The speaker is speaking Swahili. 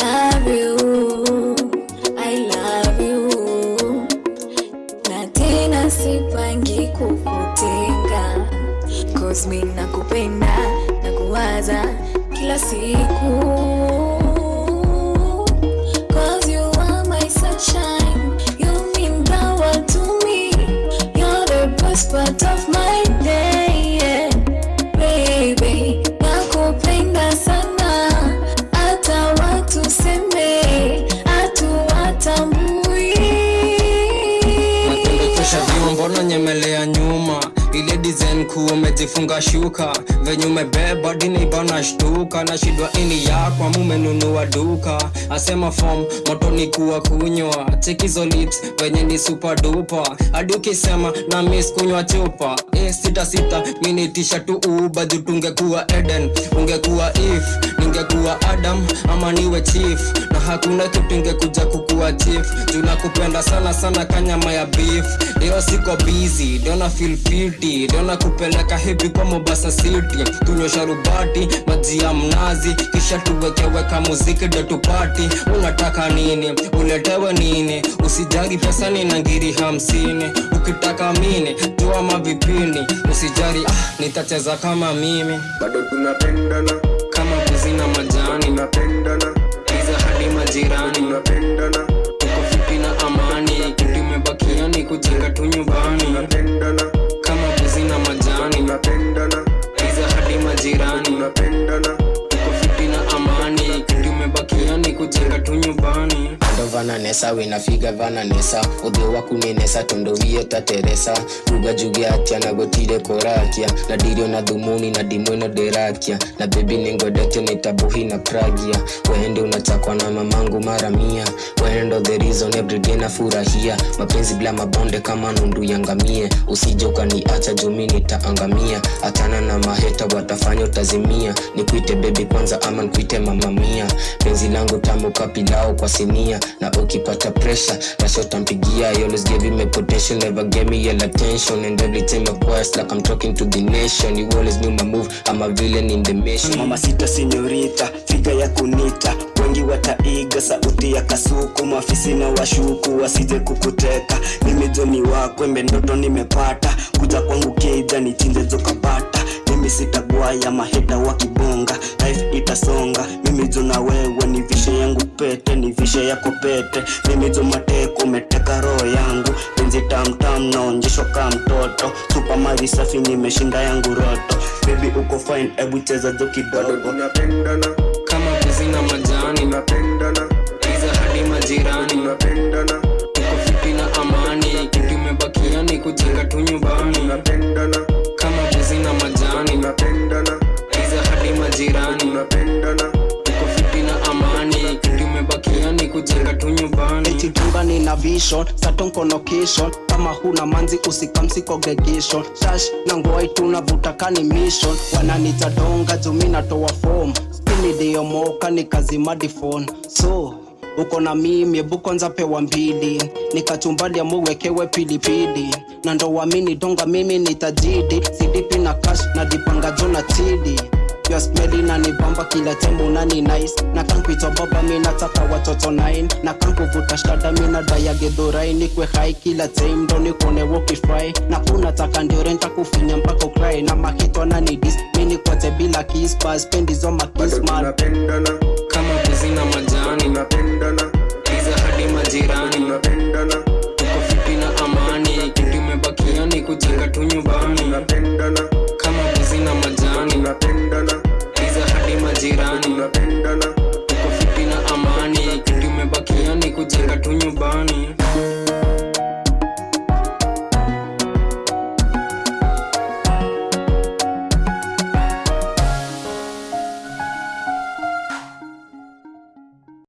love you, I love you. Na tena sipangi kukutenga Cause mi nakupenda na kuwaza kila siku mbona nyemelea nyuma ile design kuu umejifunga shuka. Venye umebeba dini bana shtuka. Na shidwa ini yakwa mumenunua duka. Asema form moto ni kuwa kunywa. Chekizo lips venye ni super dupa hadi ukisema na miss kunywa chupa. E, sita sita minitisha tu uba juu eden ungekuwa if ningekuwa adam ama niwe chief. Na hakuna kitu ingekuja kukuwa chief. Tunakupenda sana sana kanyama ya beef. Leo siko busy dona feel pity dona kupeleka hivi kwa Mombasa city. Tunyosha rubati maji ya mnazi. Kisha tuwekeweka muziki ndo tupati. Unataka nini? Uletewe nini? Usijari pesa ni nangiri hamsini. Ukitaka mini toa mavipini. Usijari ah, nitacheza kama mimi. Bado tunapendana. Kama kuzina majani. Tunapendana. Iza hadi majirani. Tunapendana ndo vananesa winafiga vana nesa. Wakunenesa tondo wiyo tateresa ruga juge atya nagotire korakia. Na dirio na dhumuni na dimweno derakia. Na bebi ningodete nitabuhi na pragia. Wende unachakwa na mamangu mara mia. Wendo the reason everyday na furahia. Mapenzi bila mabonde kama nundu yangamie. Usije ukaniacha jumi nitaangamia hatana na maheta watafanya utazimia nikuite bebi kwanza ama nikuite mamamia penzi langu tamu kapilao kwa sinia. Na ukipata pressure rasha utampigia I always gave him a potential never gave me your attention. And every time I quest like I'm talking to the nation. You always knew my move I'm a villain in the mission. Mama sita senyorita figa ya kunita. Wengi wataiga sauti ya kasuku. Maafisi na washuku wasije kukuteka. Mimi joni wako embe ndoto nimepata. Kuja kwangu keja nichinje zokapata mimi sitagwaya maheta wakibonga life pete ya yako pete mimi mateko umeteka roho yangu. Penzi tamtam naonjeshwa kaa mtoto. Supa mari safi nimeshinda yangu roto. Bebi uko fine ebu cheza jo bado kidogo tunapendana. Kama kuzina majani vision satonko location kama huna manzi usikamsi congregation shash na ngwai tunavuta kani mission. Wananita donga jumi natoa form. Spinideyomoka nikazimadi phone. So uko na mimi ebu kwanza pewa mbili. Nikachumbalia muwekewe pilipili. Na ndo wamini donga mimi nitajidi sidipi na cash na dipanga jona chidi Your smell bamba nibamba kila tembo nani nice. Na kankuitwa baba mi nataka watoto nine. Na kankuvuta shada mi na daya gedhorai nikwe hai kila time ndo nikone wokifry na kunataka ndio renta kufinya mpaka ukrai. Na mahitwa nani dis mi nikwate bila kispa spendizo bado makismal man. kama kuzi na majani. Tunapendana. Iza hadi majirani. Tunapendana